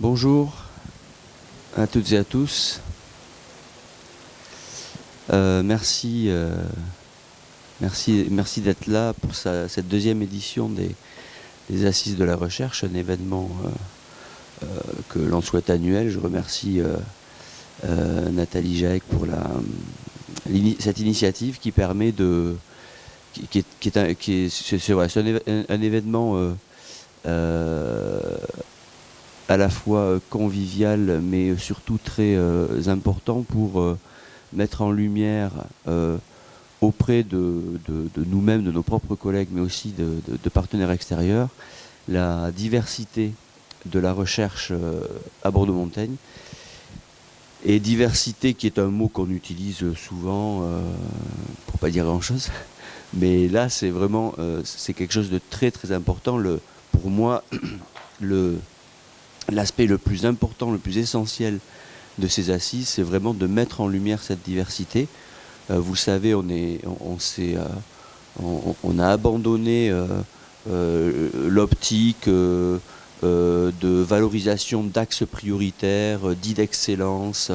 Bonjour à toutes et à tous. Euh, merci, euh, merci, merci d'être là pour cette deuxième édition des, Assises de la Recherche, un événement euh, que l'on souhaite annuel. Je remercie Nathalie Jaec pour cette initiative qui permet de... qui, est, un, un, événement à la fois convivial mais surtout très important pour mettre en lumière euh, auprès de, nous-mêmes, de nos propres collègues, mais aussi de, partenaires extérieurs, la diversité de la recherche euh, à Bordeaux-Montaigne. Et diversité qui est un mot qu'on utilise souvent, euh, pour pas dire grand-chose, mais là c'est vraiment quelque chose de très très important. Le, pour moi, l'aspect le plus important, le plus essentiel de ces assises, c'est vraiment de mettre en lumière cette diversité. Euh, vous savez, euh, on, a abandonné euh, l'optique de valorisation d'axes prioritaires, dits d'excellence,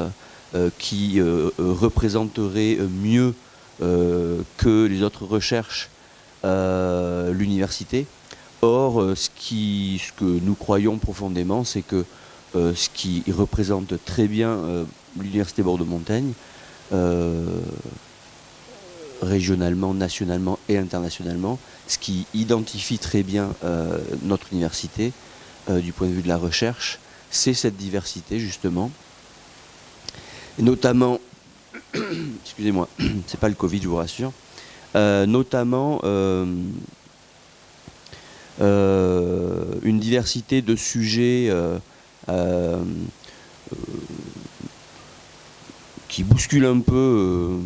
qui représenteraient mieux que les autres recherches l'université. Or, ce, qui, ce que nous croyons profondément, c'est que euh, ce qui représente très bien euh, l'Université Bordeaux-Montaigne, euh, régionalement, nationalement et internationalement, ce qui identifie très bien notre université du point de vue de la recherche, c'est cette diversité justement. Et notamment, excusez-moi, c'est pas le Covid, je vous rassure, notamment une diversité de sujets euh, euh, qui bouscule un peu.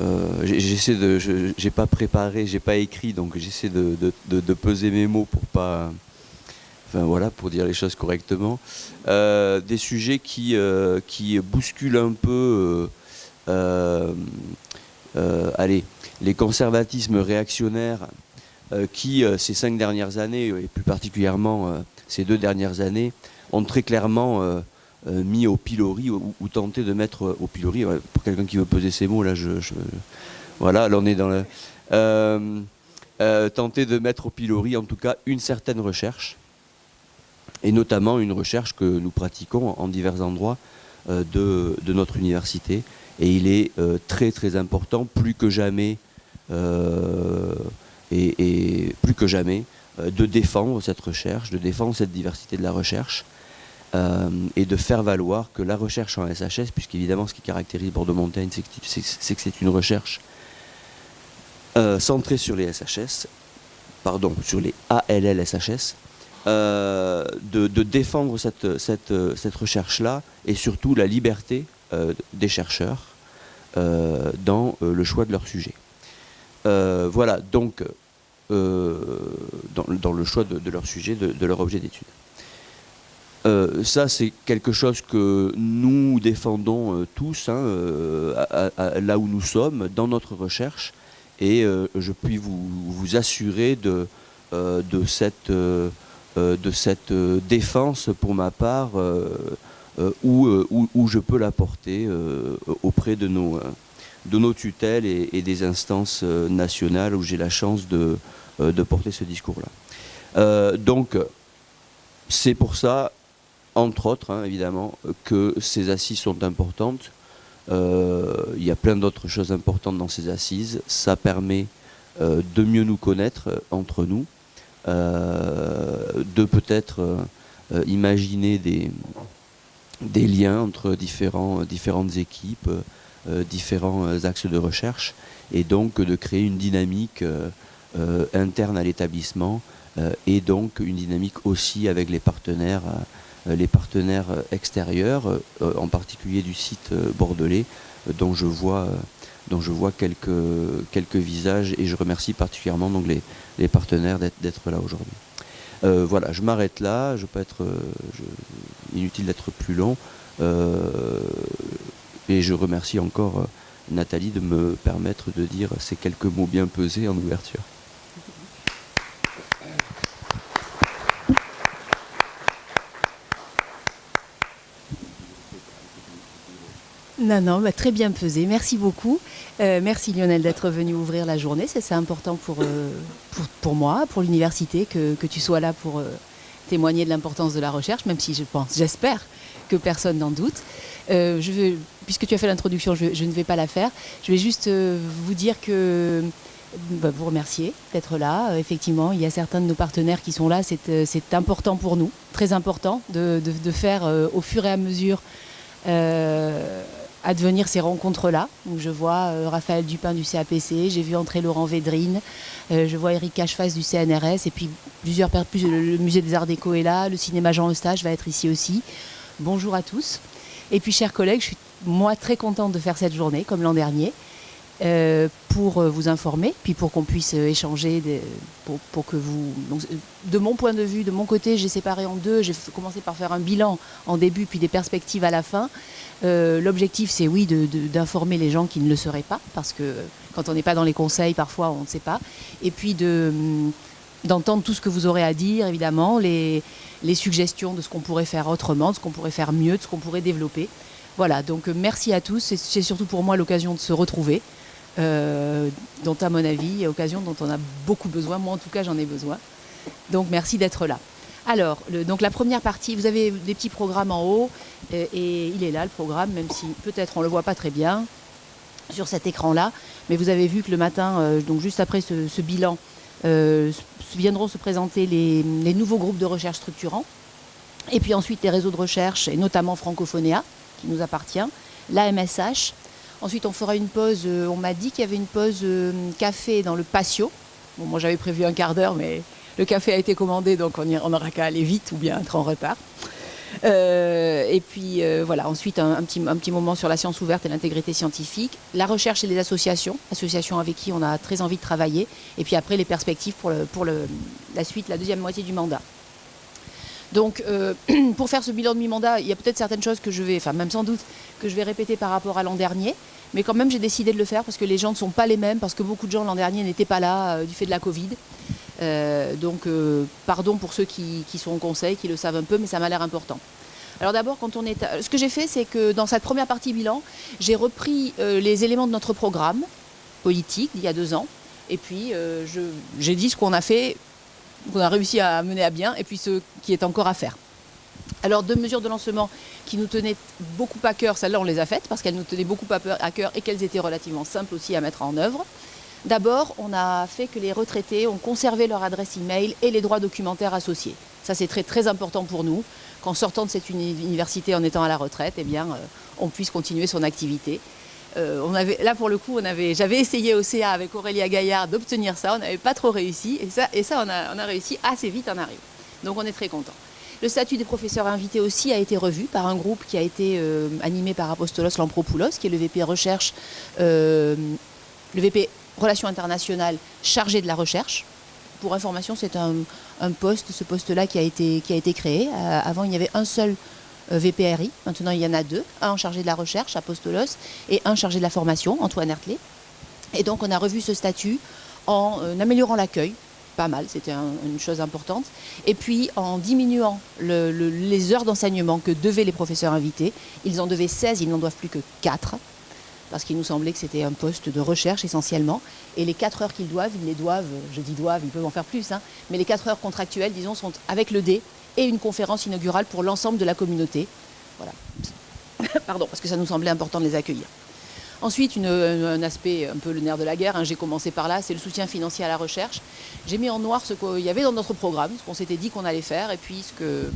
Euh, j'essaie de, j'ai pas préparé, j'ai pas écrit, donc j'essaie de, peser mes mots pour pas, enfin voilà, pour dire les choses correctement. des sujets qui, qui bousculent un peu, allez, les conservatismes réactionnaires qui, ces cinq dernières années, et plus particulièrement ces deux dernières années, ont très clairement euh, euh, mis au pilori ou, tenté de mettre euh, au pilori, pour quelqu'un qui veut peser ses mots, là, je, voilà, là on est dans le... tenter de mettre au pilori en tout cas une certaine recherche, et notamment une recherche que nous pratiquons en divers endroits de, notre université. Et il est très très important, plus que jamais, et, plus que jamais, de défendre cette recherche, de défendre cette diversité de la recherche, euh, et de faire valoir que la recherche en SHS, puisqu'évidemment ce qui caractérise Bordeaux-Montaigne, c'est que c'est une recherche euh, centrée sur les SHS, pardon, sur les ALL-SHS, euh, de, défendre cette, cette, recherche-là et surtout la liberté des chercheurs dans le choix de leur sujet. voilà, donc, dans, le choix de, leur sujet, de leur objet d'étude. Euh, ça, c'est quelque chose que nous défendons euh, tous, hein, euh, là où nous sommes, dans notre recherche, et je puis vous, assurer de, cette, défense, pour ma part, où, où, je peux l'apporter auprès de nos tutelles et, des instances nationales où j'ai la chance de, de porter ce discours-là. donc, c'est pour ça entre autres, hein, évidemment, que ces assises sont importantes. Euh, il y a plein d'autres choses importantes dans ces assises. Ça permet euh, de mieux nous connaître euh, entre nous, de peut-être imaginer des, liens entre différentes équipes, différents axes de recherche, et donc de créer une dynamique interne à l'établissement, et donc une dynamique aussi avec les partenaires euh, les partenaires euh, extérieurs, euh, en particulier du site bordelais, dont je vois quelques, visages et je remercie particulièrement donc les, partenaires d'être là aujourd'hui. voilà, je m'arrête là, je peux être inutile d'être plus long et je remercie encore Nathalie de me permettre de dire ces quelques mots bien pesés en ouverture. Non, non, bah, très bien pesé. Merci beaucoup. Euh, merci Lionel d'être venu ouvrir la journée. C'est important pour, euh, pour, pour, moi, pour l'université, que, que, tu sois là pour euh, témoigner de l'importance de la recherche, même si je pense, j'espère que personne n'en doute. je puisque tu as fait l'introduction, je, ne vais pas la faire. Je vais juste vous dire que bah, vous remercier d'être là. effectivement, il y a certains de nos partenaires qui sont là. C'est important pour nous, très important, de, de faire au fur et à mesure advenir ces rencontres-là. je vois euh, Raphaël Dupin du CAPC, j'ai vu entrer Laurent Védrine, euh, je vois Eric Cacheface du CNRS, et puis plusieurs plus, le musée des Arts Déco est là, le cinéma Jean Eustache va être ici aussi. Bonjour à tous. Et puis chers collègues, je suis moi très contente de faire cette journée, comme l'an dernier. Euh, pour euh, vous informer, puis pour qu'on puisse euh, échanger, pour, pour, que vous... Donc, de mon point de vue, de mon côté, j'ai séparé en deux. J'ai commencé par faire un bilan en début, puis des perspectives à la fin. L'objectif, c'est oui, d'informer les gens qui ne le seraient pas, parce que quand on n'est pas dans les conseils, parfois, on ne sait pas. Et puis de hum, d'entendre tout ce que vous aurez à dire, évidemment, les, les suggestions de ce qu'on pourrait faire autrement, de ce qu'on pourrait faire mieux, de ce qu'on pourrait développer. Voilà, donc merci à tous. C'est surtout pour moi l'occasion de se retrouver euh, dont à mon avis, occasion dont on a beaucoup besoin. Moi en tout cas j'en ai besoin. Donc merci d'être là. Alors, donc la première partie, vous avez des petits programmes en haut, et, et il est là le programme, même si peut-être on ne le voit pas très bien sur cet écran-là. Mais vous avez vu que le matin, euh, donc juste après ce, bilan, euh, viendront se présenter les, les, nouveaux groupes de recherche structurants. Et puis ensuite les réseaux de recherche, et notamment Francophonéa, qui nous appartient, la MSH, Ensuite, on fera une pause. Euh, on m'a dit qu'il y avait une pause euh, café dans le patio. Bon, moi, j'avais prévu un quart d'heure, mais le café a été commandé, donc on, on aura qu'à aller vite ou bien être en retard. Euh, et puis voilà, ensuite un, petit, moment sur la science ouverte et l'intégrité scientifique, la recherche et les associations, associations avec qui on a très envie de travailler, et puis après les perspectives pour, la suite, la deuxième moitié du mandat. Donc pour faire ce bilan de mi-mandat, il y a peut-être certaines choses que je vais, enfin même sans doute, que je vais répéter par rapport à l'an dernier. Mais quand même, j'ai décidé de le faire parce que les gens ne sont pas les mêmes, parce que beaucoup de gens l'an dernier n'étaient pas là euh, du fait de la Covid. Euh, donc, euh, pardon pour ceux qui, sont au conseil, qui le savent un peu, mais ça m'a l'air important. Alors d'abord, quand on est, ce que j'ai fait, c'est que dans cette première partie bilan, j'ai repris les éléments de notre programme politique d'il y a deux ans, et puis j'ai dit ce qu'on a fait, qu'on a réussi à mener à bien, et puis ce qui est encore à faire. Alors deux mesures de lancement qui nous tenaient beaucoup à cœur, celles-là on les a faites parce qu'elles nous tenaient beaucoup à cœur et qu'elles étaient relativement simples aussi à mettre en œuvre. D'abord, on a fait que les retraités ont conservé leur adresse e-mail et les droits documentaires associés. Ça c'est très très important pour nous, qu'en sortant de cette université en étant à la retraite, eh euh, on puisse continuer son activité. Euh, là pour le coup, j'avais essayé au CA avec Aurélia Gaillard d'obtenir ça, on n'avait pas trop réussi, et ça, on, a, on a réussi assez vite en arrive. Donc on est très content. Le statut des professeurs invités aussi a été revu par un groupe qui a été euh, animé par Apostolos Lampropoulos, qui est le VP Recherche, euh, le VP Relations internationales chargé de la recherche. Pour information, c'est un, poste, ce poste-là qui, a été, créé. Euh, avant, il y avait un seul VPRI, maintenant il y en a deux, un chargé de la recherche, Apostolos, et un chargé de la formation, Antoine Hertley. Et donc on a revu ce statut en améliorant l'accueil, pas mal, c'était un, une chose importante. Et puis en diminuant le, le, les heures d'enseignement que devaient les professeurs invités, ils en devaient 16, ils n'en doivent plus que 4, parce qu'il nous semblait que c'était un poste de recherche essentiellement. Et les 4 heures qu'ils doivent, ils les doivent, je dis doivent, ils peuvent en faire plus, hein, mais les 4 heures contractuelles, disons, sont avec le D et une conférence inaugurale pour l'ensemble de la communauté. Voilà. Pardon, parce que ça nous semblait important de les accueillir. Ensuite, une, un aspect un peu le nerf de la guerre, hein, j'ai commencé par là, c'est le soutien financier à la recherche. J'ai mis en noir ce qu'il y avait dans notre programme, ce qu'on s'était dit qu'on allait faire, et puis ce que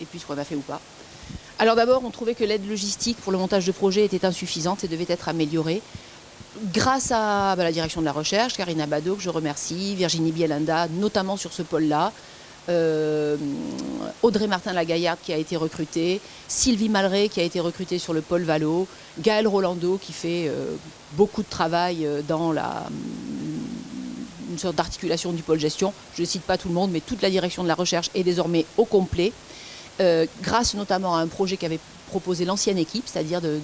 et puis ce qu'on a fait ou pas. Alors d'abord, on trouvait que l'aide logistique pour le montage de projets était insuffisante et devait être améliorée. Grâce à bah, la direction de la recherche, Karina Bado, que je remercie, Virginie Bielanda, notamment sur ce pôle-là, euh, Audrey Martin-Lagaillarde qui a été recrutée, Sylvie Malré qui a été recrutée sur le pôle Valo, Gaël Rolando qui fait euh, beaucoup de travail euh, dans la, une sorte d'articulation du pôle gestion. Je ne cite pas tout le monde, mais toute la direction de la recherche est désormais au complet, grâce notamment à un projet qu'avait proposé l'ancienne équipe, c'est-à-dire de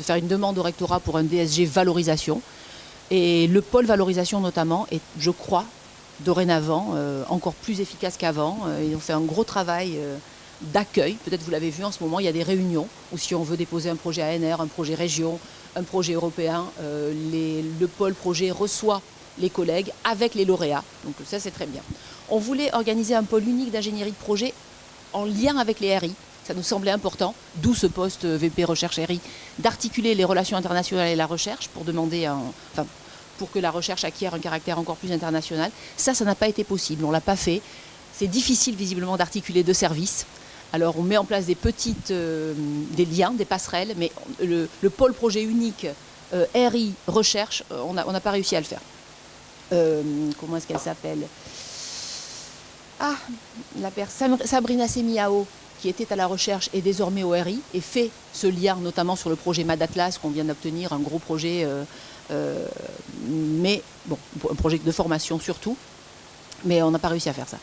faire une demande au rectorat pour un DSG valorisation. Et le pôle valorisation notamment est, je crois, dorénavant euh, encore plus efficace qu'avant. Euh, ils ont fait un gros travail euh, d'accueil. Peut-être vous l'avez vu en ce moment, il y a des réunions où si on veut déposer un projet ANR, un projet région, un projet européen, euh, le pôle projet reçoit les collègues avec les lauréats. Donc ça c'est très bien. On voulait organiser un pôle unique d'ingénierie de projet en lien avec les RI. Ça nous semblait important, d'où ce poste VP Recherche RI, d'articuler les relations internationales et la recherche pour demander un, pour que la recherche acquiert un caractère encore plus international. Ça, ça n'a pas été possible, on ne l'a pas fait. C'est difficile visiblement d'articuler deux services. Alors on met en place des petites, euh, des liens, des passerelles, mais le, pôle projet unique euh, RI recherche, euh, on n'a pas réussi à le faire. comment est-ce qu'elle s'appelle? Ah, la personne Sabrina Semiao, qui était à la recherche et désormais au RI, et fait ce lien notamment sur le projet Madatlas qu'on vient d'obtenir, un gros projet, mais bon, un projet de formation surtout, mais on n'a pas réussi à faire ça.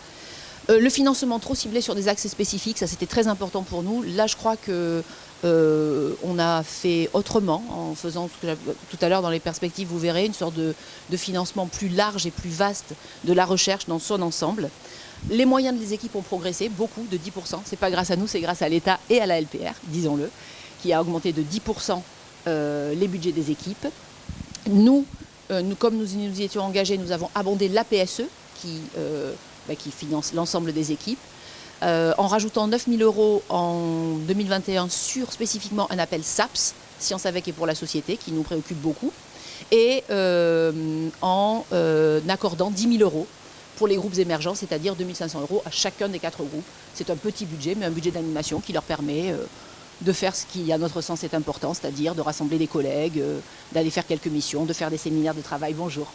Euh, le financement trop ciblé sur des axes spécifiques, ça c'était très important pour nous. Là, je crois que euh, on a fait autrement en faisant ce que tout à l'heure dans les perspectives, vous verrez, une sorte de, financement plus large et plus vaste de la recherche dans son ensemble. Les moyens des équipes ont progressé, beaucoup, de 10%. Ce n'est pas grâce à nous, c'est grâce à l'État et à la LPR, disons-le, qui a augmenté de 10% euh, les budgets des équipes. Nous, nous, comme nous nous y étions engagés, nous avons abondé l'APSE, qui bah, qui finance l'ensemble des équipes. Euh, en rajoutant 9 000 euros en 2021 sur spécifiquement un appel SAPS, Science avec et pour la société, qui nous préoccupe beaucoup, et euh, en euh, accordant 10 000 euros pour les groupes émergents, c'est-à-dire 2 500 euros à chacun des quatre groupes. C'est un petit budget, mais un budget d'animation qui leur permet de faire ce qui, à notre sens, est important, c'est-à-dire de rassembler des collègues, d'aller faire quelques missions, de faire des séminaires de travail. Bonjour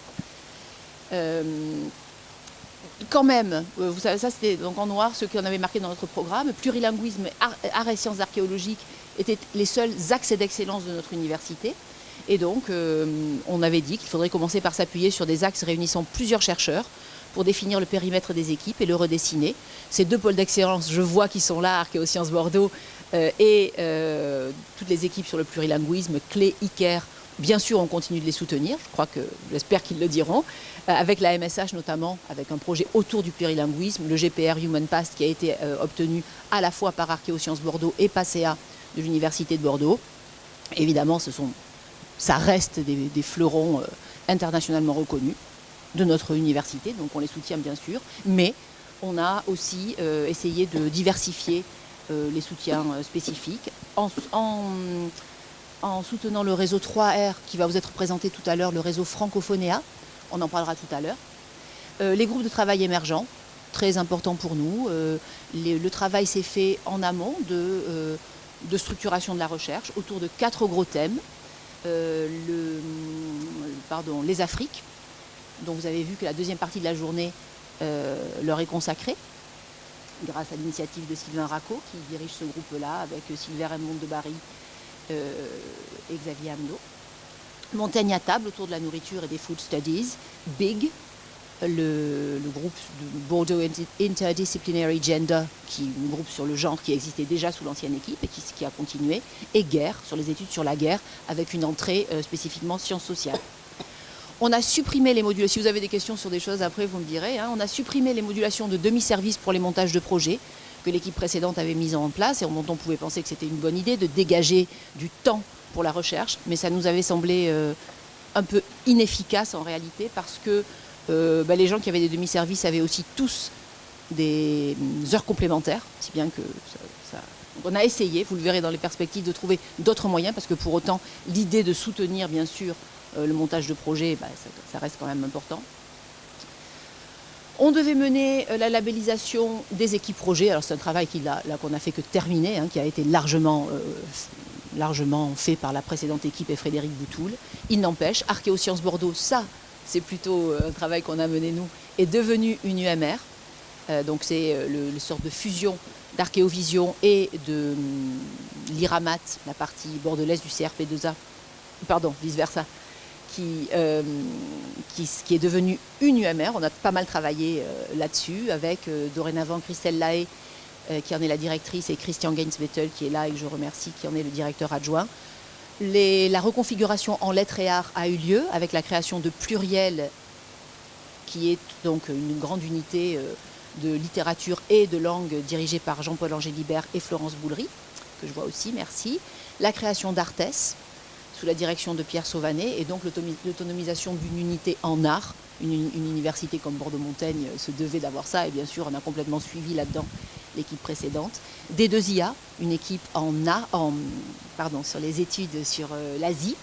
quand même, euh, vous savez, ça c'était donc en noir ce qu'on avait marqué dans notre programme, plurilinguisme, art, et sciences archéologiques étaient les seuls axes d'excellence de notre université. Et donc, euh, on avait dit qu'il faudrait commencer par s'appuyer sur des axes réunissant plusieurs chercheurs pour définir le périmètre des équipes et le redessiner. Ces deux pôles d'excellence, je vois qu'ils sont là, Archéosciences Bordeaux euh, et toutes les équipes sur le plurilinguisme, Clé, Iker, Bien sûr, on continue de les soutenir, je crois que j'espère qu'ils le diront, euh, avec la MSH notamment, avec un projet autour du plurilinguisme, le GPR Human Past qui a été euh, obtenu à la fois par Archéosciences Bordeaux et PASEA de l'Université de Bordeaux. Évidemment, ça reste des, fleurons euh, internationalement reconnus de notre université, donc on les soutient bien sûr, mais on a aussi essayé de diversifier les soutiens spécifiques en en soutenant le réseau 3R qui va vous être présenté tout à l'heure, le réseau Francophonéa, on en parlera tout à l'heure. Euh, les groupes de travail émergents, très important pour nous. Euh, le travail s'est fait en amont euh, de, structuration de la recherche autour de quatre gros thèmes. Les Afriques, dont vous avez vu que la deuxième partie de la journée leur est consacrée, grâce à l'initiative de Sylvain Racco, qui dirige ce groupe-là, avec Sylvain Raymond de Barry euh, et Xavier Amno. Montagne à table autour de la nourriture et des food studies. BIG, le, groupe de Bordeaux Interdisciplinary Gender, qui est un groupe sur le genre qui existait déjà sous l'ancienne équipe et qui, a continué, et Guerre, sur les études sur la guerre, avec une entrée euh, spécifiquement sciences sociales. On a supprimé les modulations, si vous avez des questions sur des choses après vous me direz, hein. on a supprimé les modulations de demi-service pour les montages de projets, que l'équipe précédente avait mise en place et on pouvait penser que c'était une bonne idée de dégager du temps pour la recherche, mais ça nous avait semblé euh, un peu inefficace en réalité parce que euh, bah, les gens qui avaient des demi-services avaient aussi tous des mm, heures complémentaires, si bien que on a essayé, vous le verrez dans les perspectives, de trouver d'autres moyens parce que pour autant l'idée de soutenir bien sûr le montage de projets, bah, ça reste quand même important. On devait mener euh, la labellisation des équipes projets. Alors c'est un travail qu'on a fait que terminer, hein, qui a été largement, euh, largement fait par la précédente équipe et Frédéric Boutoul. Il n'empêche, Archéosciences Bordeaux, ça, c'est plutôt euh, un travail qu'on a mené nous, est devenu une UMR. donc c'est le, sorte de fusion d'Archéovision et de hum, l'IRAMAT, la partie bordelaise du CRP2A, pardon, vice-versa, euh, qui, qui, est devenue une UMR. On a pas mal travaillé euh, là-dessus avec euh, dorénavant Christelle Lahaye, qui en est la directrice, et Christian Gainsbettel, qui est là et que je remercie, qui en est le directeur adjoint. la reconfiguration en lettres et arts a eu lieu avec la création de Pluriel, qui est donc une grande unité de littérature et de langue dirigée par Jean-Paul Angélibert et Florence Boulery, que je vois aussi, merci. La création d'Artes, sous la direction de Pierre Sauvanet, et donc l'autonomisation d'une unité en art. Une, université comme Bordeaux-Montaigne se devait d'avoir ça, et bien sûr, on a complètement suivi là-dedans l'équipe précédente. D2IA, une équipe en, sur les études sur euh, l'Asie.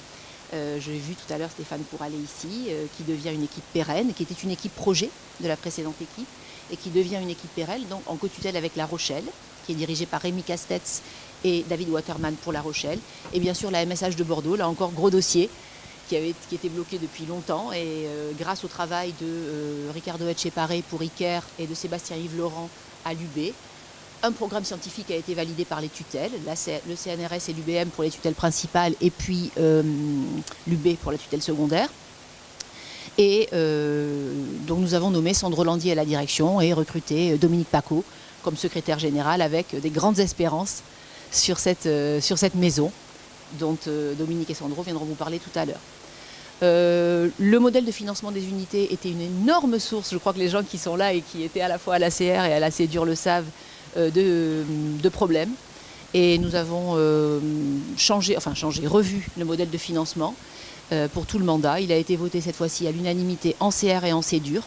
Euh, J'ai vu tout à l'heure Stéphane aller ici, euh, qui devient une équipe pérenne, qui était une équipe projet de la précédente équipe, et qui devient une équipe pérenne, donc en co-tutelle avec La Rochelle, qui est dirigée par Rémi Castetz et David Waterman pour La Rochelle. Et bien sûr la MSH de Bordeaux, là encore gros dossier, qui, avait, qui était bloqué depuis longtemps. Et euh, grâce au travail de euh, Ricardo Etcheparé pour ICARE et de Sébastien-Yves Laurent à l'UB, un programme scientifique a été validé par les tutelles, le CNRS et l'UBM pour les tutelles principales et puis euh, l'UB pour la tutelle secondaire. Et donc nous avons nommé Sandro Landier à la direction et recruté Dominique Paco comme secrétaire général avec des grandes espérances sur cette, euh, sur cette maison dont euh, Dominique et Sandro viendront vous parler tout à l'heure. Euh, le modèle de financement des unités était une énorme source, je crois que les gens qui sont là et qui étaient à la fois à la CR et à la CEDUR le savent, de, problèmes. Et nous avons changé, enfin changé, revu le modèle de financement pour tout le mandat. Il a été voté cette fois-ci à l'unanimité en CR et en CEDUR.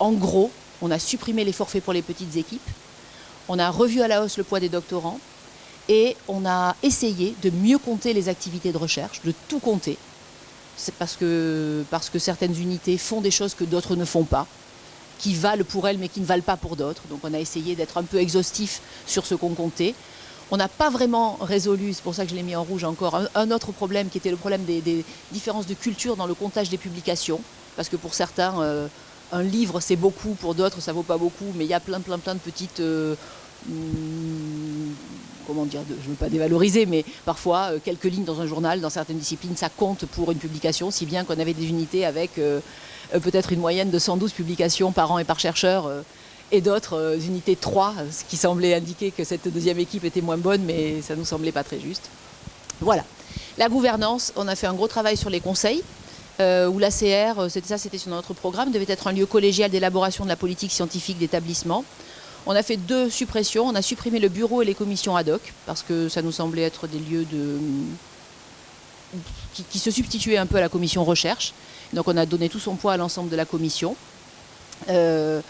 en gros, on a supprimé les forfaits pour les petites équipes. On a revu à la hausse le poids des doctorants et on a essayé de mieux compter les activités de recherche, de tout compter. C'est parce que, parce que certaines unités font des choses que d'autres ne font pas, qui valent pour elles mais qui ne valent pas pour d'autres. Donc on a essayé d'être un peu exhaustif sur ce qu'on comptait. On n'a pas vraiment résolu, c'est pour ça que je l'ai mis en rouge encore, un, autre problème qui était le problème des, différences de culture dans le comptage des publications. Parce que pour certains, euh, un livre c'est beaucoup, pour d'autres ça vaut pas beaucoup, mais il y a plein plein plein de petites... Euh, hmm, comment dire, je ne veux pas dévaloriser, mais parfois euh, quelques lignes dans un journal, dans certaines disciplines, ça compte pour une publication, si bien qu'on avait des unités avec euh, euh, peut-être une moyenne de 112 publications par an et par chercheur, et d'autres unités de 3, ce qui semblait indiquer que cette deuxième équipe était moins bonne, mais ça nous semblait pas très juste. Voilà. La gouvernance, on a fait un gros travail sur les conseils, où l'ACR, c'était ça, c'était sur notre programme, devait être un lieu collégial d'élaboration de la politique scientifique d'établissement. On a fait deux suppressions. On a supprimé le bureau et les commissions ad hoc parce que ça nous semblait être des lieux qui, se substituaient un peu à la commission recherche. Donc on a donné tout son poids à l'ensemble de la commission. Euh,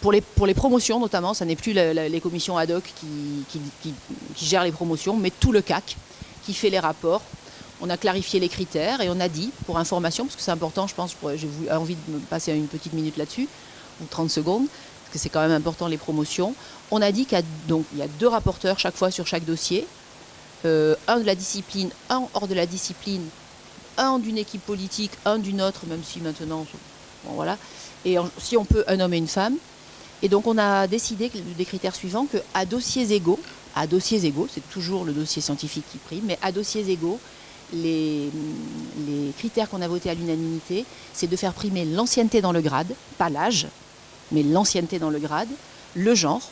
pour, les, promotions notamment, ça n'est plus les commissions ad hoc qui, qui, gèrent les promotions, mais tout le CAC qui fait les rapports. On a clarifié les critères et on a dit, pour information, parce que c'est important, je pense, j'ai envie de me passer une petite minute là-dessus, ou 30 secondes, parce que c'est quand même important les promotions. On a dit qu'il y a, deux rapporteurs chaque fois sur chaque dossier, euh, un de la discipline, un hors de la discipline, un d'une équipe politique, un d'une autre, même si maintenant, bon, voilà, et si on peut, un homme et une femme. Et donc on a décidé des critères suivants qu'à dossiers égaux, à dossiers égaux, c'est toujours le dossier scientifique qui prime, mais à dossiers égaux, les, les critères qu'on a votés à l'unanimité, c'est de faire primer l'ancienneté dans le grade, pas l'âge, mais l'ancienneté dans le grade, le genre.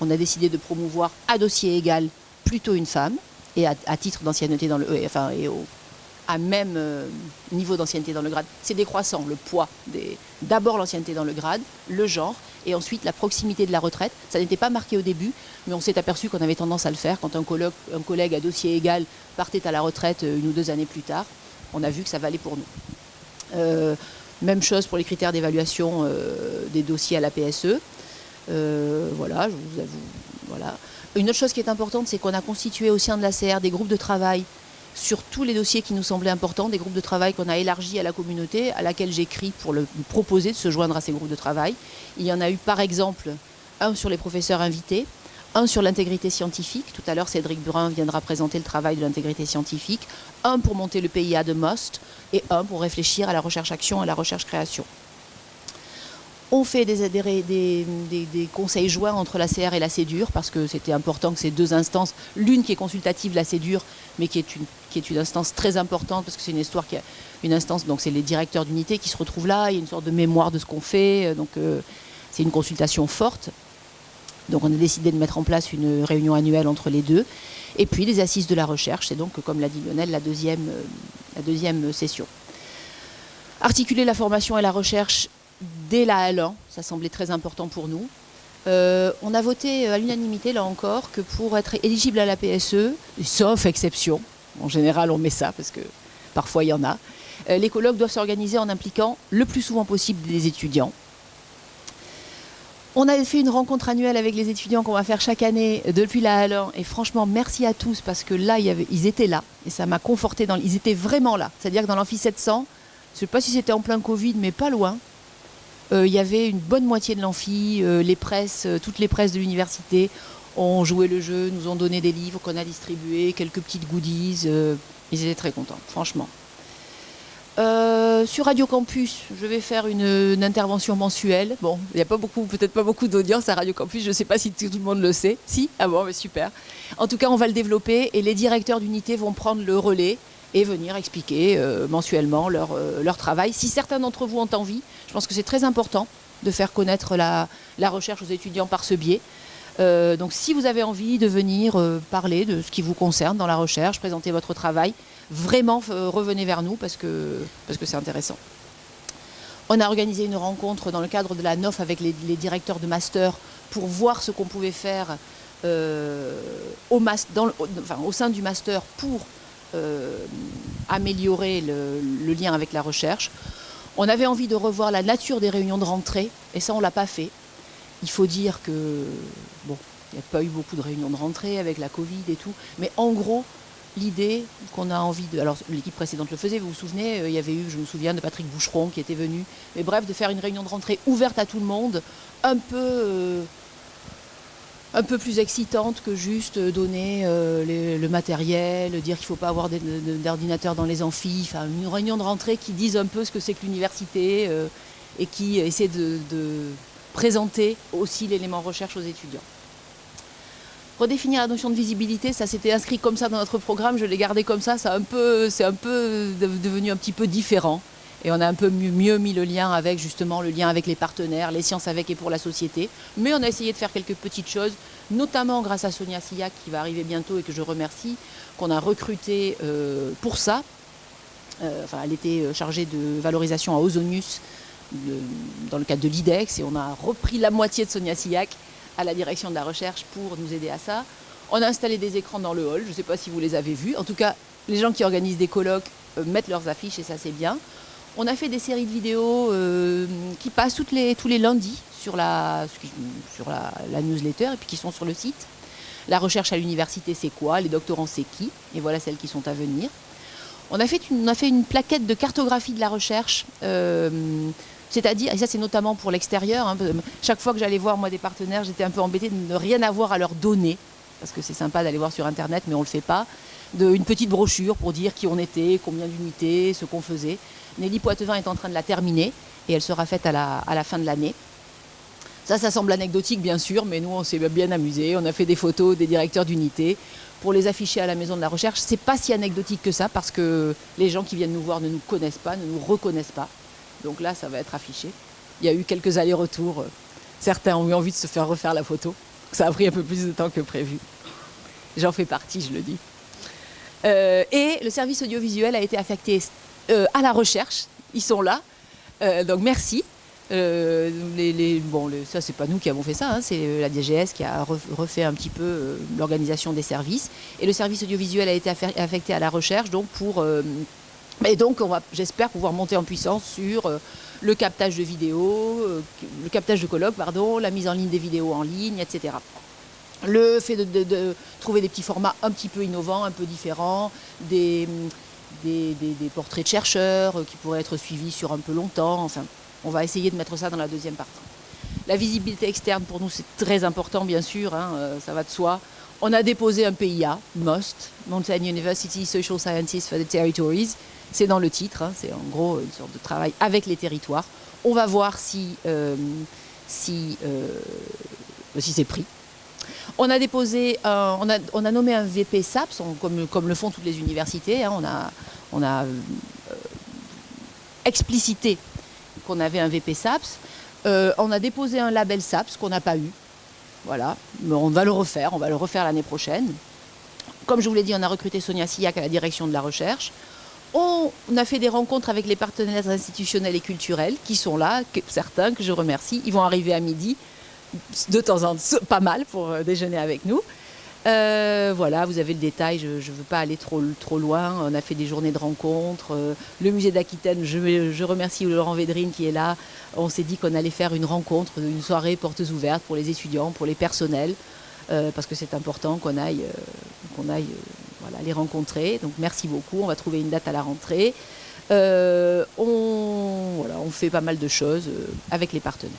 On a décidé de promouvoir à dossier égal plutôt une femme, et à, titre d'ancienneté dans le, euh, enfin, et au, même euh, niveau d'ancienneté dans le grade. C'est décroissant, le poids. D'abord l'ancienneté dans le grade, le genre, et ensuite la proximité de la retraite. Ça n'était pas marqué au début, mais on s'est aperçu qu'on avait tendance à le faire quand un collègue, un collègue à dossier égal partait à la retraite euh, une ou deux années plus tard. On a vu que ça valait pour nous. Même chose pour les critères d'évaluation euh, des dossiers à la PSE. Euh, voilà, je vous avoue. Voilà. Une autre chose qui est importante, c'est qu'on a constitué au sein de la CR des groupes de travail sur tous les dossiers qui nous semblaient importants, des groupes de travail qu'on a élargis à la communauté, à laquelle j'écris pour le proposer de se joindre à ces groupes de travail. Il y en a eu par exemple un sur les professeurs invités, un sur l'intégrité scientifique. Tout à l'heure, Cédric Burin viendra présenter le travail de l'intégrité scientifique. Un pour monter le PIA de MOST et un pour réfléchir à la recherche-action et à la recherche-création. On fait des, conseils joints entre la CR et la CEDUR parce que c'était important que ces deux instances, l'une qui est consultative, la CEDUR, mais qui est une, qui est une instance très importante parce que c'est une histoire qui a une instance, donc c'est les directeurs d'unité qui se retrouvent là, il y a une sorte de mémoire de ce qu'on fait, donc euh, c'est une consultation forte. Donc on a décidé de mettre en place une réunion annuelle entre les deux. Et puis les assises de la recherche, c'est donc, comme l'a dit Lionel, la deuxième, euh, la deuxième session. Articuler la formation et la recherche dès la L1, ça semblait très important pour nous. on a voté à l'unanimité, là encore, que pour être éligible à la PSE, sauf exception, en général on met ça parce que parfois il y en a, les colloques doivent s'organiser en impliquant le plus souvent possible des étudiants. On a fait une rencontre annuelle avec les étudiants qu'on va faire chaque année depuis la Halle et franchement merci à tous parce que là ils étaient là et ça m'a conforté dans ils étaient vraiment là. C'est-à-dire que dans l'amphi 700, je ne sais pas si c'était en plein Covid mais pas loin. Euh, il y avait une bonne moitié de l'amphi, euh, les presses, euh, toutes les presses de l'université ont joué le jeu, nous ont donné des livres qu'on a distribués, quelques petites goodies. ils étaient très contents, franchement. Euh, sur Radio Campus, je vais faire une, intervention mensuelle. Bon, il n'y a peut-être pas beaucoup d'audience à Radio Campus, je ne sais pas si tout le monde le sait. Si Ah bon, mais super. En tout cas, on va le développer et les directeurs d'unité vont prendre le relais et venir expliquer euh, mensuellement leur, euh, leur, travail. Si certains d'entre vous ont envie, je pense que c'est très important de faire connaître la, la, recherche aux étudiants par ce biais. donc si vous avez envie de venir parler de ce qui vous concerne dans la recherche, présenter votre travail, vraiment euh, revenez vers nous parce que c'est parce que intéressant. On a organisé une rencontre dans le cadre de la NOF avec les, directeurs de master pour voir ce qu'on pouvait faire euh, au, au, sein du master pour euh, améliorer le, lien avec la recherche. On avait envie de revoir la nature des réunions de rentrée, et ça, on ne l'a pas fait. Il faut dire que, bon, il n'y a pas eu beaucoup de réunions de rentrée avec la Covid et tout, mais en gros, l'idée qu'on a envie de... Alors l'équipe précédente le faisait, vous vous souvenez, euh, il y avait eu, je me souviens, de Patrick Boucheron qui était venu. Mais bref, de faire une réunion de rentrée ouverte à tout le monde, un peu, euh, plus excitante que juste donner euh, le matériel, dire qu'il ne faut pas avoir d'ordinateur dans les amphis. Enfin, une réunion de rentrée qui dise un peu ce que c'est que l'université et qui essaie de présenter aussi l'élément recherche aux étudiants redéfinir la notion de visibilité, ça s'était inscrit comme ça dans notre programme, je l'ai gardé comme ça, c'est un, peu, un peu devenu un petit peu différent. Et on a un peu mieux, mis le lien avec justement le lien avec les partenaires, les sciences avec et pour la société. Mais on a essayé de faire quelques petites choses, notamment grâce à Sonia Sillac qui va arriver bientôt et que je remercie, qu'on a recruté euh, pour ça. Euh, enfin, elle était euh, chargée de valorisation à Ozonius dans le cadre de l'IDEX et on a repris la moitié de Sonia Sillac à la direction de la recherche pour nous aider à ça. On a installé des écrans dans le hall, je ne sais pas si vous les avez vus. En tout cas, les gens qui organisent des colloques euh, mettent leurs affiches et ça c'est bien. On a fait des séries de vidéos euh, qui passent les, tous les lundis sur, la, sur la, newsletter et puis qui sont sur le site. La recherche à l'université c'est quoi? Les doctorants c'est qui? Et voilà celles qui sont à venir. On a fait une, on a fait une plaquette de cartographie de la recherche euh, c'est-à-dire, et ça c'est notamment pour l'extérieur, hein, chaque fois que j'allais voir moi des partenaires, j'étais un peu embêtée de ne rien avoir à leur donner, parce que c'est sympa d'aller voir sur Internet, mais on ne le fait pas, de, une petite brochure pour dire qui on était, combien d'unités, ce qu'on faisait. Nelly Poitevin est en train de la terminer, et elle sera faite à la, fin de l'année. Ça, ça semble anecdotique bien sûr, mais nous on s'est bien amusé. On a fait des photos des directeurs d'unité pour les afficher à la maison de la recherche. C'est pas si anecdotique que ça parce que les gens qui viennent nous voir ne nous connaissent pas, ne nous reconnaissent pas. Donc là, ça va être affiché. Il y a eu quelques allers-retours. Certains ont eu envie de se faire refaire la photo. Ça a pris un peu plus de temps que prévu. J'en fais partie, je le dis. Euh, et le service audiovisuel a été affecté euh, à la recherche. Ils sont là. Euh, donc merci. bon, ça, c'est pas nous qui avons fait ça, hein. c'est la DGS qui a refait un petit peu l'organisation des services. Et le service audiovisuel a été affecté à la recherche donc pour et donc, j'espère pouvoir monter en puissance sur euh, le captage de vidéos, euh, le captage de colloques, pardon, la mise en ligne des vidéos en ligne, etc. Le fait de, trouver des petits formats un petit peu innovants, un peu différents, des, portraits de chercheurs euh, qui pourraient être suivis sur un peu longtemps. Enfin, on va essayer de mettre ça dans la deuxième partie. La visibilité externe, pour nous, c'est très important, bien sûr, hein, ça va de soi. On a déposé un PIA, MOST, Mountain University Social Sciences for the Territories, c'est dans le titre, hein, c'est en gros une sorte de travail avec les territoires. On va voir si, euh, si, euh, si c'est pris. On a déposé, on, a, on, a, nommé un VP SAPS, comme, comme, le font toutes les universités. Hein. on a, on a euh, explicité qu'on avait un VP SAPS. on a déposé un label SAPS qu'on n'a pas eu. Voilà, mais on va le refaire, on va le refaire l'année prochaine. Comme je vous l'ai dit, on a recruté Sonia Sillac à la direction de la recherche. On a fait des rencontres avec les partenaires institutionnels et culturels qui sont là, certains que je remercie. Ils vont arriver à midi. de temps en temps, pas mal pour déjeuner avec nous. Euh, voilà, vous avez le détail, je ne veux pas aller trop, loin. On a fait des journées de rencontres. Euh, le musée d'Aquitaine, je, remercie Laurent Védrine qui est là. On s'est dit qu'on allait faire une rencontre, une soirée portes ouvertes pour les étudiants, pour les personnels, euh, parce que c'est important qu'on aille, qu'on aille voilà, les rencontrer. Donc merci beaucoup, on va trouver une date à la rentrée. on, voilà, on fait pas mal de choses avec les partenaires.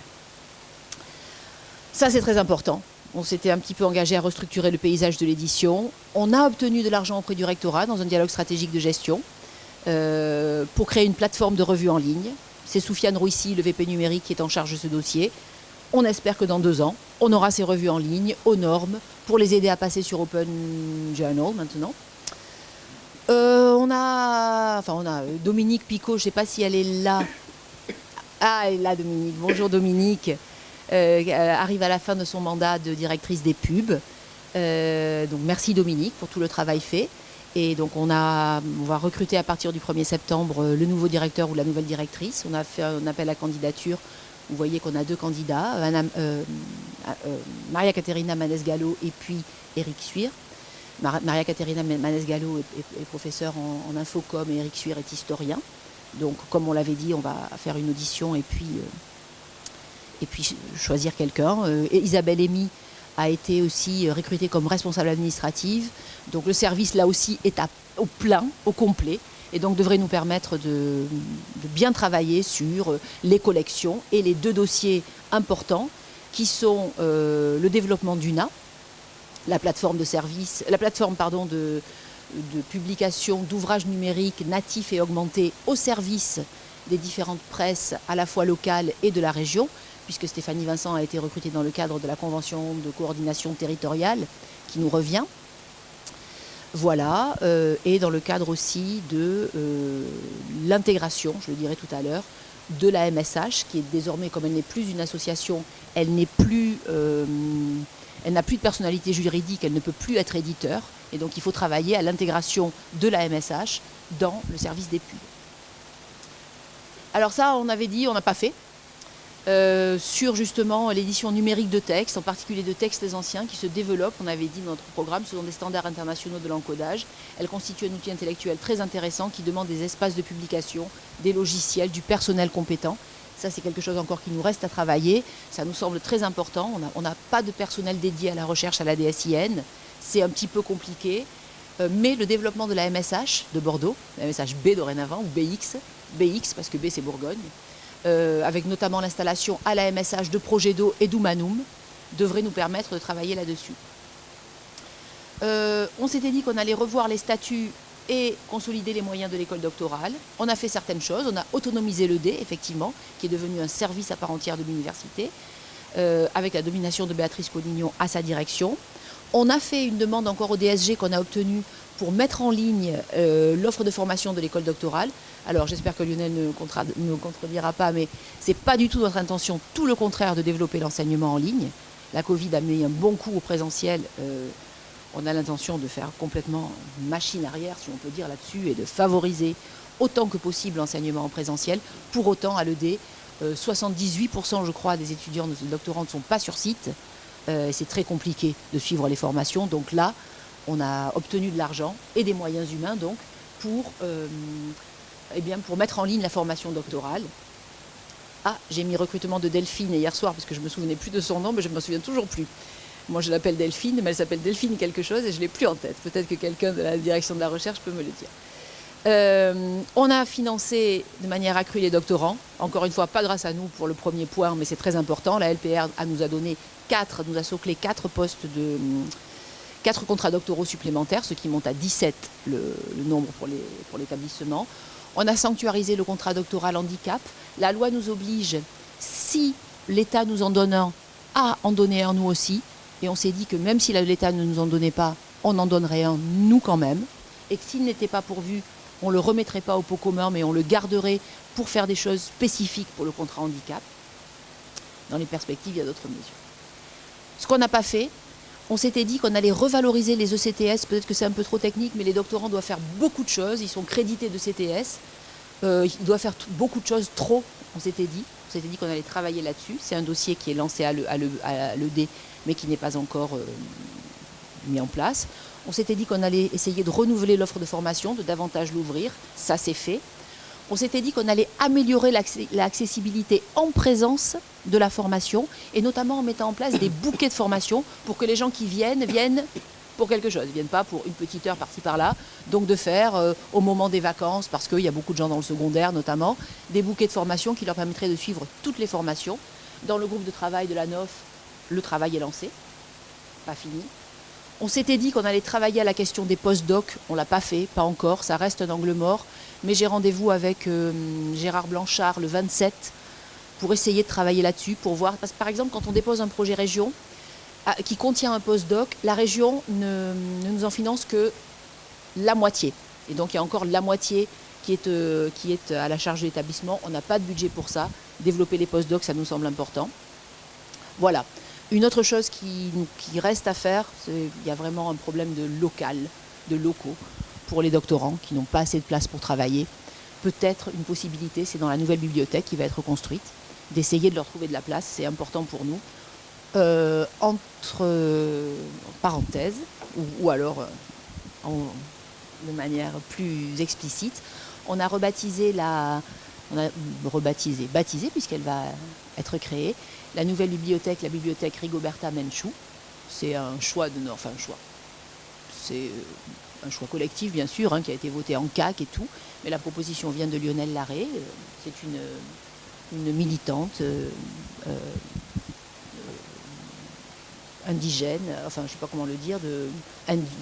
Ça c'est très important. On s'était un petit peu engagé à restructurer le paysage de l'édition. On a obtenu de l'argent auprès du rectorat dans un dialogue stratégique de gestion euh, pour créer une plateforme de revue en ligne. C'est Soufiane Rouissy, le VP numérique, qui est en charge de ce dossier. On espère que dans deux ans, on aura ces revues en ligne, aux normes, pour les aider à passer sur Open Journal maintenant. Euh, on a, enfin on a Dominique Picot, je ne sais pas si elle est là. Ah, elle est là Dominique. Bonjour Dominique. Euh, euh, arrive à la fin de son mandat de directrice des pubs. Euh, donc merci Dominique pour tout le travail fait. Et donc on, a, on va recruter à partir du 1er septembre le nouveau directeur ou la nouvelle directrice. On a fait un appel à candidature. Vous voyez qu'on a deux candidats, Maria Caterina Manes-Gallo et puis Eric Suir. Maria Caterina Manes-Gallo est, professeure en, infocom et Eric Suir est historien. Donc comme on l'avait dit, on va faire une audition et puis et puis choisir quelqu'un. Euh, Isabelle Amy a été aussi euh, recrutée comme responsable administrative. Donc le service là aussi est au plein, au complet et donc devrait nous permettre de, bien travailler sur euh, les collections et les deux dossiers importants qui sont le développement d'UNA, la plateforme de service, la plateforme de publication d'ouvrages numériques natifs et augmentés au service des différentes presses à la fois locales et de la région, puisque Stéphanie Vincent a été recrutée dans le cadre de la convention de coordination territoriale qui nous revient. Voilà, euh, et dans le cadre aussi de euh, l'intégration, je le dirai tout à l'heure, de la MSH, qui est désormais, comme elle n'est plus une association, euh, elle n'a plus de personnalité juridique, elle ne peut plus être éditeur, et donc il faut travailler à l'intégration de la MSH dans le service des pubs. Alors ça, on avait dit, on n'a pas fait, euh, sur justement l'édition numérique de textes, en particulier de textes anciens qui se développent, on avait dit dans notre programme, selon des standards internationaux de l'encodage. Elle constitue un outil intellectuel très intéressant qui demande des espaces de publication, des logiciels, du personnel compétent. Ça, c'est quelque chose encore qui nous reste à travailler. Ça nous semble très important. On n'a pas de personnel dédié à la recherche à la DSIN. C'est un petit peu compliqué. Euh, mais le développement de la MSH de Bordeaux, la MSH B dorénavant, ou BX, BX parce que B c'est Bourgogne, euh, avec notamment l'installation à la MSH de Projet d'eau et d'Humanum, devrait nous permettre de travailler là-dessus. Euh, on s'était dit qu'on allait revoir les statuts et consolider les moyens de l'école doctorale. On a fait certaines choses, on a autonomisé le D, effectivement, qui est devenu un service à part entière de l'université, euh, avec la domination de Béatrice Collignon à sa direction. On a fait une demande encore au DSG qu'on a obtenue pour mettre en ligne l'offre de formation de l'école doctorale. Alors j'espère que Lionel ne, me contredira pas, mais ce n'est pas du tout notre intention, tout le contraire, de développer l'enseignement en ligne. La Covid a mis un bon coup au présentiel. Euh, on a l'intention de faire complètement machine arrière, si on peut dire là-dessus, et de favoriser autant que possible l'enseignement en présentiel. Pour autant, à l'ED, 78% je crois des étudiants, de doctorants ne sont pas sur site. Euh, c'est très compliqué de suivre les formations. Donc là, on a obtenu de l'argent et des moyens humains donc pour euh, eh bien, pour mettre en ligne la formation doctorale. Ah, j'ai mis recrutement de Delphine hier soir parce que je ne me souvenais plus de son nom, mais je ne me souviens toujours plus. Moi, je l'appelle Delphine, mais elle s'appelle Delphine quelque chose et je ne l'ai plus en tête. Peut-être que quelqu'un de la direction de la recherche peut me le dire. Euh, on a financé de manière accrue les doctorants. Encore une fois, pas grâce à nous pour le premier point, mais c'est très important. La LPR nous a donné quatre, nous a soclé quatre postes de quatre contrats doctoraux supplémentaires, ce qui monte à 17 le, le nombre pour l'établissement. On a sanctuarisé le contrat doctoral handicap. La loi nous oblige, si l'État nous en donne un, à en donner un nous aussi. Et on s'est dit que même si l'État ne nous en donnait pas, on en donnerait un nous quand même. Et que s'il n'était pas pourvu, on ne le remettrait pas au pot commun, mais on le garderait pour faire des choses spécifiques pour le contrat handicap. Dans les perspectives, il y a d'autres mesures. Ce qu'on n'a pas fait, on s'était dit qu'on allait revaloriser les ECTS, peut-être que c'est un peu trop technique, mais les doctorants doivent faire beaucoup de choses, ils sont crédités de CTS, euh, ils doivent faire beaucoup de choses trop, on s'était dit. On s'était dit qu'on allait travailler là-dessus. C'est un dossier qui est lancé à l'ED, mais qui n'est pas encore euh, mis en place. On s'était dit qu'on allait essayer de renouveler l'offre de formation, de davantage l'ouvrir. Ça, c'est fait. On s'était dit qu'on allait améliorer l'accessibilité en présence de la formation, et notamment en mettant en place des bouquets de formation pour que les gens qui viennent viennent pour quelque chose, ne viennent pas pour une petite heure par-ci par-là. Donc de faire euh, au moment des vacances, parce qu'il y a beaucoup de gens dans le secondaire notamment, des bouquets de formation qui leur permettraient de suivre toutes les formations. Dans le groupe de travail de la NOF, le travail est lancé, pas fini. On s'était dit qu'on allait travailler à la question des post-docs, on ne l'a pas fait, pas encore, ça reste un angle mort. Mais j'ai rendez-vous avec euh, Gérard Blanchard le 27 pour essayer de travailler là-dessus, pour voir. Parce que par exemple, quand on dépose un projet région ah, qui contient un post-doc, la région ne, nous en finance que la moitié. Et donc il y a encore la moitié qui est, euh, qui est à la charge de l'établissement. On n'a pas de budget pour ça. Développer les post-docs, ça nous semble important. Voilà. Une autre chose qui, reste à faire, il y a vraiment un problème de local, de locaux, pour les doctorants qui n'ont pas assez de place pour travailler. Peut-être une possibilité, c'est dans la nouvelle bibliothèque qui va être construite, d'essayer de leur trouver de la place, c'est important pour nous. Euh, entre parenthèses, ou, alors euh, de manière plus explicite, on a rebaptisé la, on a rebaptisé, baptisé puisqu'elle va être créée, la nouvelle bibliothèque, la bibliothèque Rigoberta Menchou. C'est un choix de enfin un choix. C'est euh, un choix collectif bien sûr, hein, qui a été voté en CAC et tout, mais la proposition vient de Lionel Larré. Euh, c'est une, une, militante euh, indigène, enfin je ne sais pas comment le dire,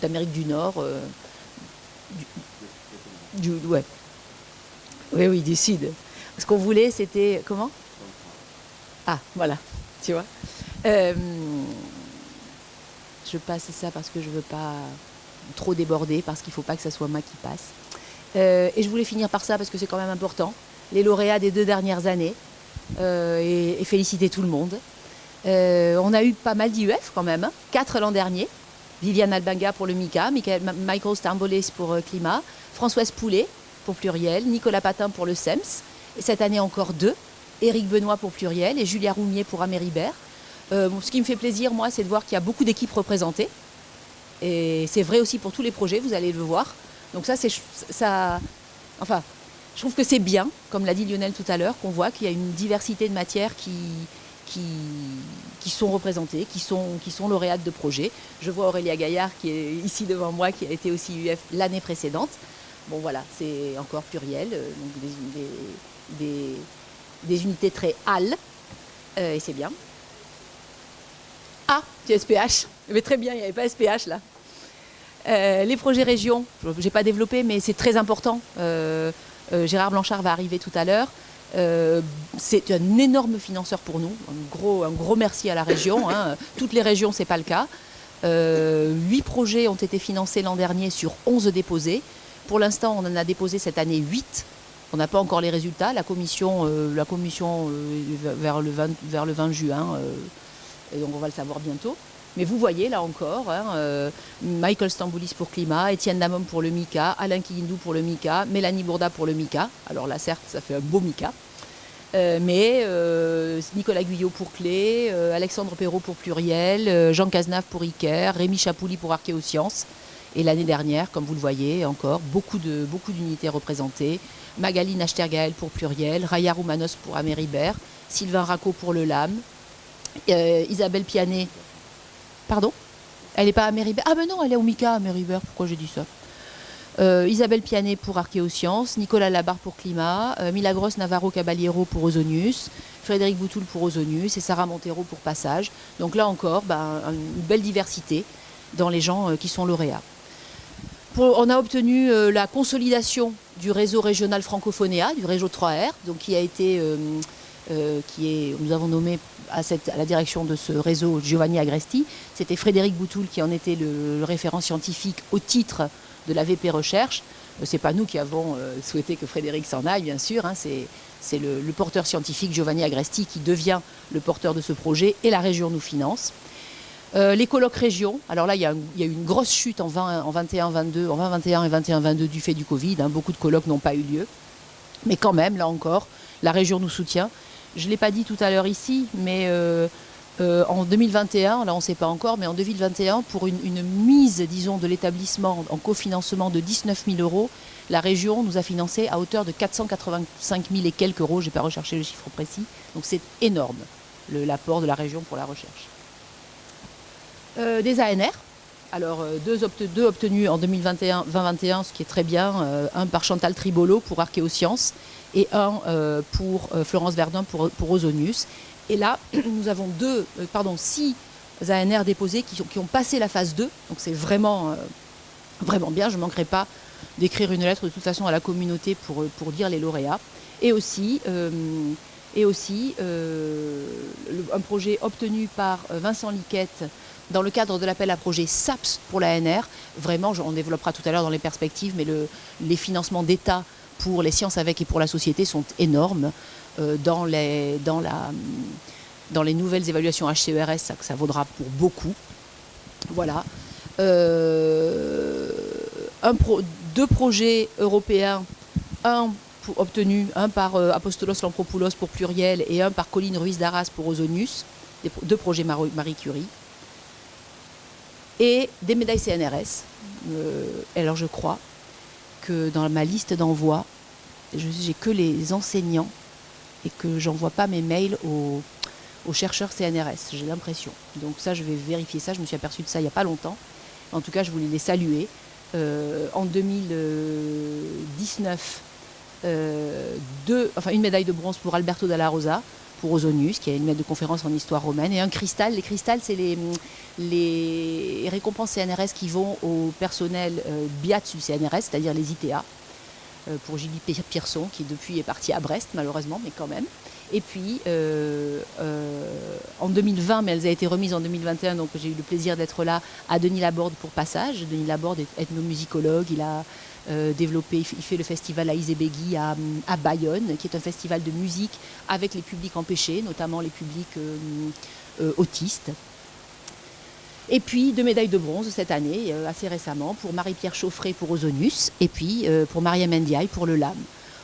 d'Amérique du Nord. du. Oui, oui, du Sud. Ce qu'on voulait, c'était. Comment? Ah, voilà, tu vois. Euh, je passe ça parce que je ne veux pas trop déborder, parce qu'il ne faut pas que ce soit moi qui passe. Euh, et je voulais finir par ça parce que c'est quand même important. Les lauréats des deux dernières années, euh, et, féliciter tout le monde. on a eu pas mal d'IUF quand même, hein. quatre l'an dernier. Viviane Albanga pour le MICA, Michael Stambolis pour Climat, Françoise Poulet pour Pluriel, Nicolas Patin pour le SEMS, et cette année encore deux. Éric Benoît pour Pluriel et Julia Roumier pour Améribert. Euh, ce qui me fait plaisir, moi, c'est de voir qu'il y a beaucoup d'équipes représentées. Et c'est vrai aussi pour tous les projets, vous allez le voir. Donc ça, c'est ça. Enfin, je trouve que c'est bien, comme l'a dit Lionel tout à l'heure, qu'on voit qu'il y a une diversité de matières qui, sont représentées, qui sont, qui lauréates de projets. Je vois Aurélia Gaillard qui est ici devant moi, qui a été aussi UF l'année précédente. Bon voilà, c'est encore pluriel, euh, donc des, des des unités très HAL, euh, et c'est bien. Ah, tu SPH. Mais très bien, il n'y avait pas SPH là. Euh, les projets régions, je n'ai pas développé, mais c'est très important. Euh, Gérard Blanchard va arriver tout à l'heure. c'est un énorme financeur pour nous. Un gros, un gros merci à la région. Hein. Toutes les régions, ce n'est pas le cas. Huit projets ont été financés l'an dernier sur 11 déposés. Pour l'instant, on en a déposé cette année 8. On n'a pas encore les résultats. La commission, euh, la commission euh, vers, le 20, vers le 20 juin, euh, et donc on va le savoir bientôt. Mais vous voyez là encore, hein, Michael Stamboulis pour Climat, Étienne Damom pour le MICA, Alain Kiyindou pour le MICA, Mélanie Bourda pour le MICA. Alors là, certes, ça fait un beau MICA. mais Nicolas Guyot pour Clé, Alexandre Perrault pour Pluriel, Jean Cazenave pour Iker, Rémi Chapouli pour Archéosciences. Et l'année dernière, comme vous le voyez, encore beaucoup d'unités représentées. Magali Nachtergael pour Pluriel, Raya Roumanos pour Améribert, Sylvain Racco pour le LAM, euh, Isabelle Pianet. Pardon? Elle n'est pas à Ah ben non, elle est au MICA à Améribert, pourquoi j'ai dit ça? Euh, Isabelle Pianet pour Archéosciences, Nicolas Labarre pour Climat, euh, Milagros Navarro Caballero pour Ozonius, Frédéric Boutoul pour Ozonius et Sarah Montero pour Passage. Donc là encore, ben, une belle diversité dans les gens qui sont lauréats. On a obtenu la consolidation du réseau régional francophonéa, du réseau 3R, donc qui a été, euh, euh, qui est, nous avons nommé à, la direction de ce réseau Giovanni Agresti. C'était Frédéric Boutoul qui en était le, référent scientifique au titre de la VP Recherche. Ce n'est pas nous qui avons souhaité que Frédéric s'en aille, bien sûr. Hein, c'est le, porteur scientifique Giovanni Agresti qui devient le porteur de ce projet et la région nous finance. Euh, les colloques régions, alors là, il y, a eu une grosse chute en, 20, en 21, 22, en 20, 21 et 21, 22 du fait du Covid. Hein. beaucoup de colloques n'ont pas eu lieu. Mais quand même, là encore, la région nous soutient. Je ne l'ai pas dit tout à l'heure ici, mais en 2021, là on ne sait pas encore, mais en 2021, pour une, mise, disons, de l'établissement en cofinancement de 19 000 euros, la région nous a financé à hauteur de 485 000 et quelques euros, je n'ai pas recherché le chiffre précis, donc c'est énorme l'apport de la région pour la recherche. Euh, des ANR, alors euh, deux, obtenus en 2021, ce qui est très bien, euh, un par Chantal Tribolo pour Archéosciences et un pour Florence Verdun pour, pour, Ozonius. Et là, nous avons deux, pardon, six ANR déposés qui, qui, ont passé la phase 2, donc c'est vraiment, vraiment bien, je ne manquerai pas d'écrire une lettre de toute façon à la communauté pour, pour dire les lauréats. Et aussi, et aussi un projet obtenu par Vincent Liquette dans le cadre de l'appel à projet SAPS pour l'ANR, vraiment, on développera tout à l'heure dans les perspectives, mais les financements d'État pour les sciences avec et pour la société sont énormes. Euh, dans, les, dans, la, dans les nouvelles évaluations HCERS, ça, vaudra pour beaucoup. Voilà. Euh, un deux projets européens, un obtenu, un par euh, Apostolos Lampropoulos pour Pluriel et un par Colline Ruiz d'Arras pour Ozonius, deux projets Marie Curie et des médailles CNRS. Alors je crois dans ma liste d'envoi, j'ai que les enseignants et que j'envoie pas mes mails aux, chercheurs CNRS, j'ai l'impression. Donc ça, je vais vérifier ça, je me suis aperçue de ça il n'y a pas longtemps. En tout cas, je voulais les saluer. Euh, en 2019, euh, deux, enfin, une médaille de bronze pour Alberto Dalla Rosa, pour Ozonius, qui est une maître de conférence en histoire romaine, et un cristal. Les cristals, c'est les, récompenses CNRS qui vont au personnel euh, BIAT du CNRS, c'est-à-dire les ITA, euh, pour Gilles Pierson, qui depuis est parti à Brest, malheureusement, mais quand même. Et puis, euh, en 2020, mais elles ont été remises en 2021, donc j'ai eu le plaisir d'être là, à Denis Laborde pour Passage. Denis Laborde est ethnomusicologue, il a euh, développé, il fait le festival à à, Bayonne, qui est un festival de musique avec les publics empêchés, notamment les publics euh, euh, autistes. Et puis deux médailles de bronze cette année, assez récemment, pour Marie-Pierre Chauffret pour Ozonus et puis pour Maria Mendiaï pour le LAM.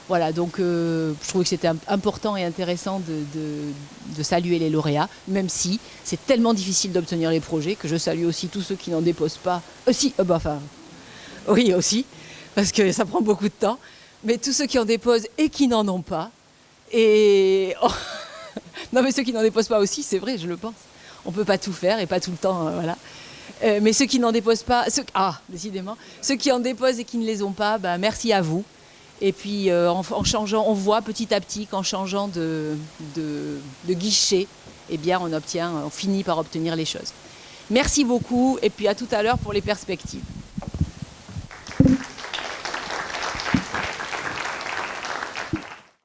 Voilà, donc je trouvais que c'était important et intéressant de, saluer les lauréats, même si c'est tellement difficile d'obtenir les projets que je salue aussi tous ceux qui n'en déposent pas. Aussi, bah, enfin, oui, aussi, parce que ça prend beaucoup de temps. Mais tous ceux qui en déposent et qui n'en ont pas, et non mais ceux qui n'en déposent pas aussi, c'est vrai, je le pense. On peut pas tout faire et pas tout le temps, euh, voilà. Euh, mais ceux qui n'en déposent pas, ah, décidément, ceux qui en déposent et qui ne les ont pas, bah, merci à vous. Et puis euh, en, changeant, on voit petit à petit qu'en changeant de, de, de, guichet, eh bien on obtient, on finit par obtenir les choses. Merci beaucoup et puis à tout à l'heure pour les perspectives.